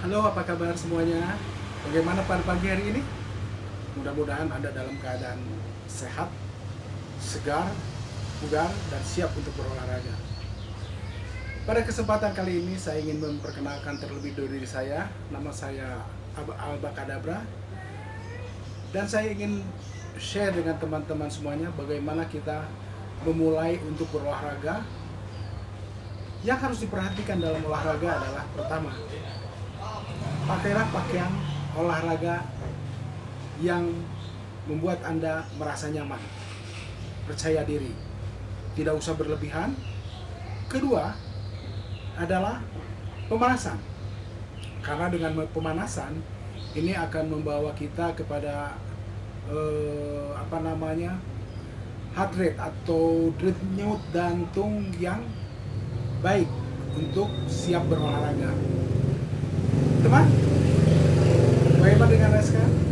Halo, apa kabar semuanya? Bagaimana pada pagi hari ini? Mudah-mudahan Anda dalam keadaan sehat, segar, bugar, dan siap untuk berolahraga. Pada kesempatan kali ini saya ingin memperkenalkan terlebih dahulu diri saya. Nama saya Ab- Alba Kadabra. Dan saya ingin share dengan teman-teman semuanya bagaimana kita memulai untuk berolahraga. Yang harus diperhatikan dalam olahraga adalah pertama, pakailah pakaian olahraga yang membuat Anda merasa nyaman, percaya diri, tidak usah berlebihan. Kedua adalah pemanasan, karena dengan pemanasan ini akan membawa kita kepada eh, apa namanya heart rate atau denyut jantung yang baik untuk siap berolahraga. Teman, bagaimana dengan sekarang?